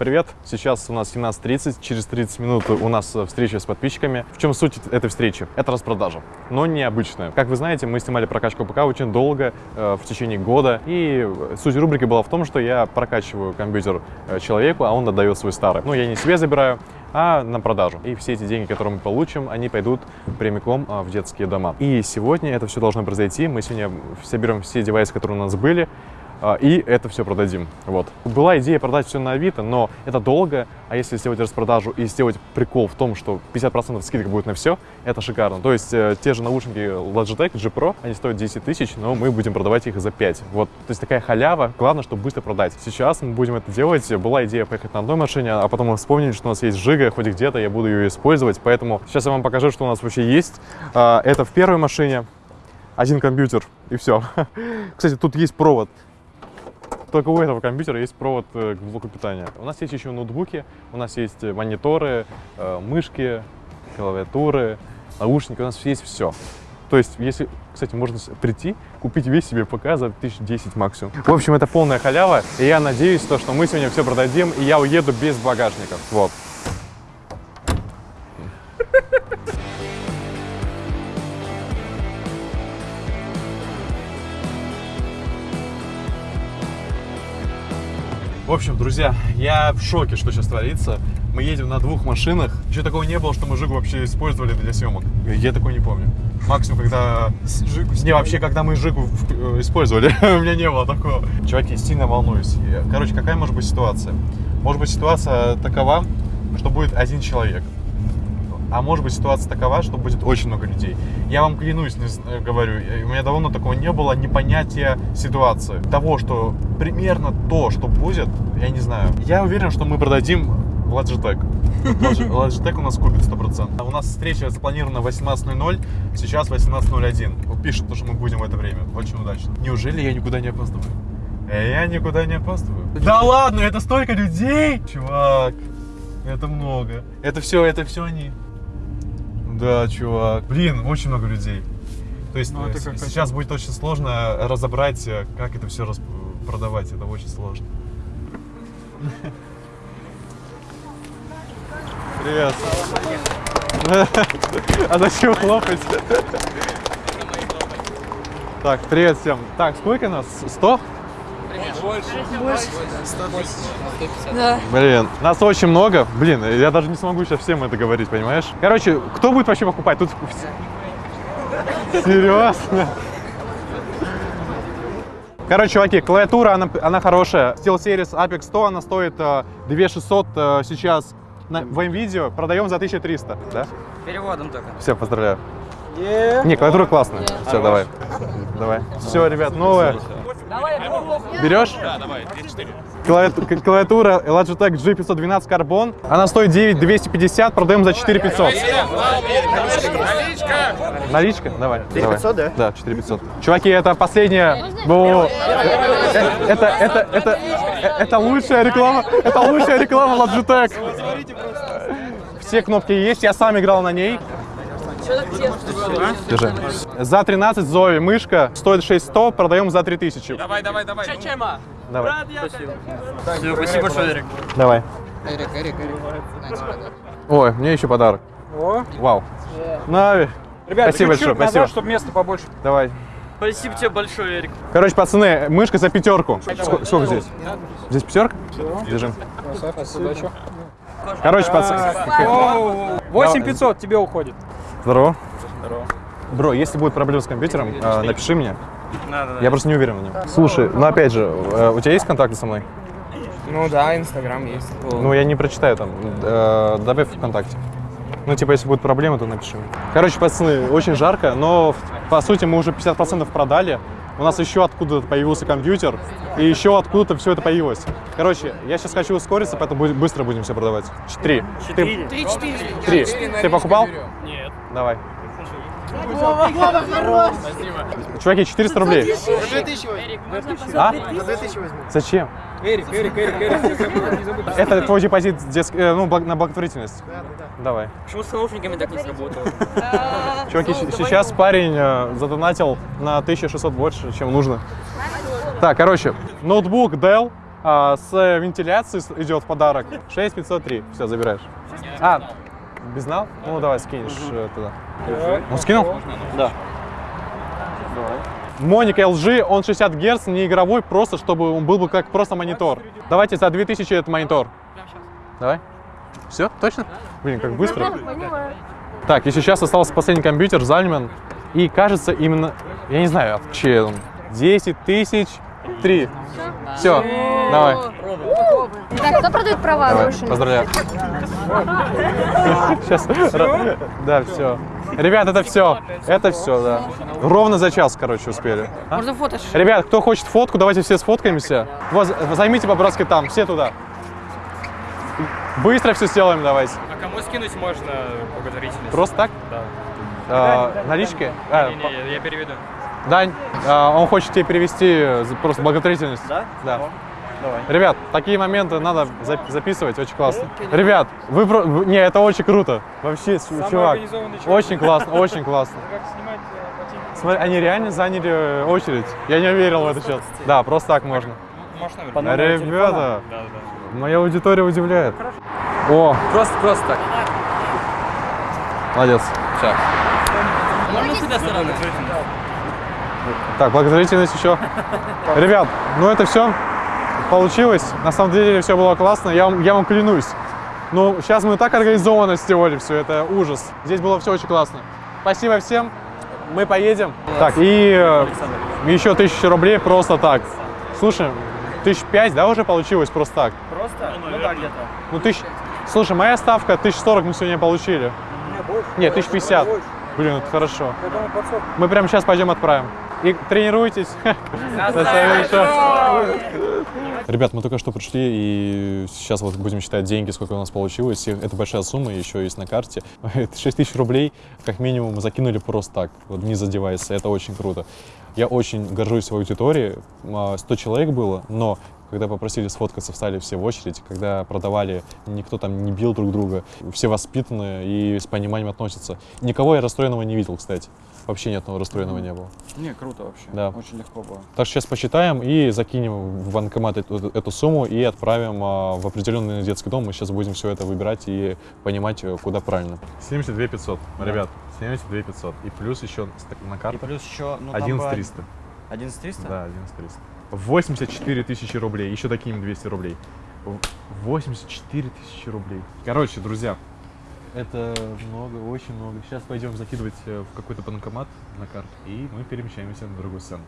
Привет, сейчас у нас 17.30, через 30 минут у нас встреча с подписчиками. В чем суть этой встречи? Это распродажа, но необычная. Как вы знаете, мы снимали прокачку ПК очень долго, э, в течение года, и суть рубрики была в том, что я прокачиваю компьютер э, человеку, а он отдает свой старый. Ну, я не себе забираю, а на продажу. И все эти деньги, которые мы получим, они пойдут прямиком а, в детские дома. И сегодня это все должно произойти. Мы сегодня соберем все девайсы, которые у нас были, и это все продадим. Вот. Была идея продать все на Авито, но это долго, а если сделать распродажу и сделать прикол в том, что 50% скидка будет на все, это шикарно. То есть э, те же наушники Logitech G Pro, они стоят 10 тысяч, но мы будем продавать их за 5. Вот, то есть такая халява, главное, чтобы быстро продать. Сейчас мы будем это делать. Была идея поехать на одной машине, а потом мы вспомнили, что у нас есть Жига, хоть где-то я буду ее использовать, поэтому сейчас я вам покажу, что у нас вообще есть. А, это в первой машине, один компьютер и все. Кстати, тут есть провод только у этого компьютера есть провод э, к блоку питания. У нас есть еще ноутбуки, у нас есть мониторы, э, мышки, клавиатуры, наушники, у нас есть все. То есть, если, кстати, можно прийти, купить весь себе ПК за 1010 максимум. В общем, это полная халява, и я надеюсь, то, что мы сегодня все продадим, и я уеду без багажника. Вот. В общем, друзья, я в шоке, что сейчас творится. Мы едем на двух машинах. Еще такого не было, что мы Жигу вообще использовали для съемок. Я такого не помню. Максимум, когда... Жигу не, вообще, когда мы Жигу э, использовали, у меня не было такого. Чуваки, сильно волнуюсь. Короче, какая может быть ситуация? Может быть ситуация такова, что будет один человек а может быть ситуация такова, что будет очень много людей. Я вам клянусь, не э, говорю, у меня давно такого не было, непонятия ситуации. Того, что примерно то, что будет, я не знаю. Я уверен, что мы продадим Logitech. Logitech у нас купит 100%. У нас встреча запланирована 18.00, сейчас 18.01. Пишет, что мы будем в это время. Очень удачно. Неужели я никуда не опаздываю? Э, я никуда не опаздываю. Да ладно, это столько людей! Чувак, это много. Это все, это все они. Да, чувак. Блин, очень много людей. То есть ну, это сейчас как... будет очень сложно разобрать, э, как это все продавать. Это очень сложно. Привет. А зачем хлопать? Так, привет всем. Так, сколько нас? 100? Больше. Больше. 110. Да. Блин, нас очень много. Блин, я даже не смогу сейчас всем это говорить, понимаешь? Короче, кто будет вообще покупать? Тут... Серьезно? Короче, чуваки, клавиатура, она, она хорошая. SteelSeries Apex 100, она стоит 2600 э, э, сейчас на, в видео продаем за 1300, да? Переводом только. Все, поздравляю. Yeah. Не, клавиатура классная. Yeah. Все, давай. Давай. Все, ребят, новая. Берешь? Да, давай, 4. Клавиатура Logitech G512 Carbon. Она стоит 9250, продаем за 4500. Наличка! Наличка? Давай. 4500, да? Да, 4500. Чуваки, это последняя... Это, это, это, это лучшая реклама, это лучшая реклама Logitech. Все кнопки есть, я сам играл на ней. Держи. За 13 Зои мышка стоит 6100, продаем за 3000. Давай, давай, давай. Чечема. Давай. Спасибо. Все, спасибо большое, Эрик. Давай. Эрик, Эрик, Эрик. Ой, мне еще подарок. О. Вау. Нави. Ребята, спасибо большое, назад, спасибо. чтобы места побольше. Давай. Спасибо тебе большое, Эрик. Короче, пацаны, мышка за пятерку. Сколько, сколько здесь? Здесь пятерка? Держим. Короче, пацаны. 8500 тебе уходит. Здорово. Здорово. Бро, если будет проблема с компьютером, э, напиши мне. Да, да. Я просто не уверен в нем. Слушай, ну опять же, э, у тебя есть контакты со мной? Ну да, Инстаграм есть. Ну я не прочитаю там. Э, добавь ВКонтакте. Ну, типа, если будет проблема, то напиши. Короче, пацаны, очень жарко, но по сути мы уже 50% продали. У нас еще откуда-то появился компьютер, и еще откуда-то все это появилось. Короче, я сейчас хочу ускориться, поэтому быстро будем все продавать. Три. Четыре. Три, четыре. Три. Ты покупал? Нет. Давай. Чуваки, 400 рублей. 2000 А? 2000 возьму. Зачем? Эрик, Эрик, Эрик, Эрик. Это твой депозит. Э, ну, на благотворительность. Да, да, да. Давай. Почему с наушниками так не сработало? Чуваки, сейчас парень э, задонатил на 1600 больше, чем нужно. Так, короче, ноутбук Dell а, с вентиляцией идет в подарок. 6503. Все, забираешь. А, безнал? Ну, давай скинешь э, туда. Он скинул? Да. Моник LG, он 60 Гц, не игровой, просто чтобы он был бы как просто монитор. Давайте за 2000 этот монитор. Давай. Все, точно? Блин, как быстро. Так, и сейчас остался последний компьютер, Зальман. И кажется именно, я не знаю, чей он. 10 тысяч три. Все, давай. Так, кто продает права Давай, нарушили? поздравляю. Сейчас. Да, все. Ребят, это все. Это все, да. Ровно за час, короче, успели. А? Можно фото? Ребят, кто хочет фотку, давайте все сфоткаемся. Вот, займите по-братски там, все туда. Быстро все сделаем давайте. А кому скинуть можно благотворительность? Просто так? Да. А, налички? А, Не, не, я, переведу. Дань, а, он хочет тебе перевести за- просто благотворительность. Да? Да. Давай. Ребят, такие моменты надо за- записывать, очень классно. Ребят, вы, про- не, это очень круто. Вообще, с- чувак, очень классно, очень классно. Как снимать ботинки? Смотри, они реально заняли э, очередь. Я не верил в это сейчас. Да, просто так можно. Номеру Ребята, моя аудитория удивляет. О, Просто, просто так. молодец. Сейчас. Можно сюда стороны? Так, благотворительность еще. Ребят, ну это все получилось. На самом деле все было классно, я вам, я вам клянусь. Ну, сейчас мы так организованно сделали все, это ужас. Здесь было все очень классно. Спасибо всем, мы поедем. Так, и э, еще тысяча рублей просто так. Слушай, тысяч пять, да, уже получилось просто так? Просто? Ну, да, где-то. Ну, тысяч... Слушай, моя ставка тысяч сорок мы сегодня получили. Нет, тысяч пятьдесят. Блин, это хорошо. Мы прямо сейчас пойдем отправим. И тренируйтесь. Ребят, мы только что пришли, и сейчас вот будем считать деньги, сколько у нас получилось. И Это большая сумма, еще есть на карте. Это 6 тысяч рублей, как минимум, мы закинули просто так, вот не задеваясь. Это очень круто. Я очень горжусь своей аудиторией. А, 100 человек было, но когда попросили сфоткаться, встали все в очередь. Когда продавали, никто там не бил друг друга. Все воспитанные и с пониманием относятся. Никого я расстроенного не видел, кстати. Вообще ни одного расстроенного не было. Не, круто вообще. Да. Очень легко было. Так что сейчас посчитаем и закинем в банкомат эту, эту сумму и отправим а, в определенный детский дом. Мы сейчас будем все это выбирать и понимать, э, куда правильно. 72 500, ребят, 72 500. И плюс еще на И картах плюс еще, ну, там 11 бы 300. 11 300? Да, 11 300. 84 тысячи рублей, еще такими 200 рублей. В- 84 тысячи рублей. Короче, друзья, это много, очень много. Сейчас пойдем закидывать э, в какой-то банкомат на карту, и мы перемещаемся на другую сцену.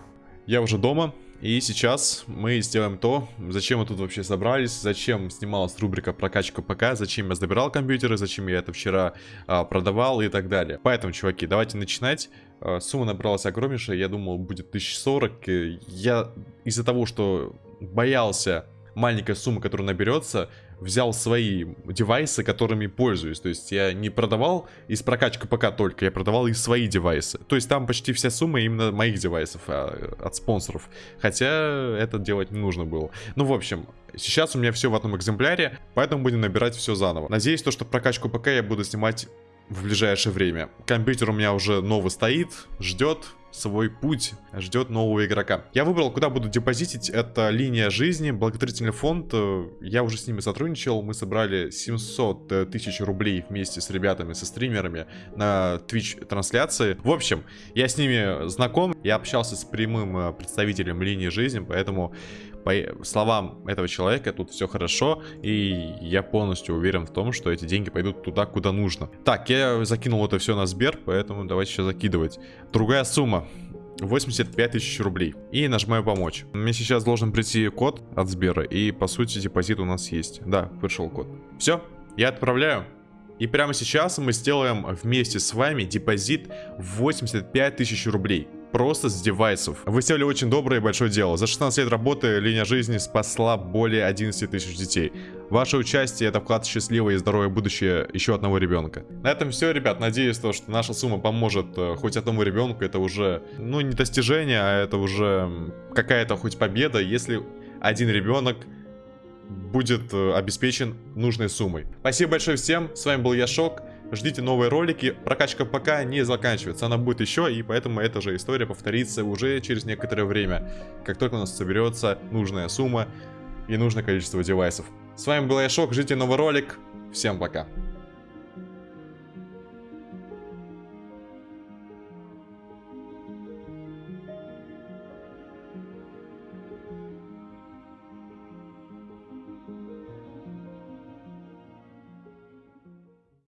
Я уже дома, и сейчас мы сделаем то, зачем мы тут вообще собрались, зачем снималась рубрика прокачка ПК, зачем я забирал компьютеры, зачем я это вчера а, продавал и так далее. Поэтому, чуваки, давайте начинать. А, Сумма набралась огромнейшая, я думал будет 1040. Э, Я из-за того, что боялся маленькой суммы, которая наберется, взял свои девайсы, которыми пользуюсь. То есть я не продавал из прокачки ПК только, я продавал и свои девайсы. То есть там почти вся сумма именно моих девайсов а, от спонсоров. Хотя это делать не нужно было. Ну, в общем, сейчас у меня все в одном экземпляре, поэтому будем набирать все заново. Надеюсь, то, что прокачку ПК я буду снимать в ближайшее время. Компьютер у меня уже новый стоит, ждет свой путь, ждет нового игрока. Я выбрал, куда буду депозитить. Это линия жизни, благотворительный фонд. Я уже с ними сотрудничал. Мы собрали 700 э, тысяч рублей вместе с ребятами, со стримерами на Twitch трансляции. В общем, я с ними знаком. Я общался с прямым э, представителем линии жизни, поэтому по словам этого человека тут все хорошо, и я полностью уверен в том, что эти деньги пойдут туда, куда нужно. Так, я закинул это все на Сбер, поэтому давайте сейчас закидывать. Другая сумма. 85 тысяч рублей. И нажимаю помочь. Мне сейчас должен прийти код от Сбера, и по сути депозит у нас есть. Да, пришел код. Все, я отправляю. И прямо сейчас мы сделаем вместе с вами депозит в 85 тысяч рублей. Просто с девайсов. Вы сделали очень доброе и большое дело. За 16 лет работы линия жизни спасла более 11 тысяч детей. Ваше участие это вклад в счастливое и здоровое будущее еще одного ребенка. На этом все, ребят. Надеюсь, то, что наша сумма поможет э, хоть одному ребенку. Это уже, ну, не достижение, а это уже какая-то хоть победа, если один ребенок будет э, обеспечен нужной суммой. Спасибо большое всем, с вами был Яшок. Ждите новые ролики, прокачка пока не заканчивается, она будет еще, и поэтому эта же история повторится уже через некоторое время. Как только у нас соберется нужная сумма, и нужное количество девайсов. С вами был я Шок, ждите новый ролик. Всем пока.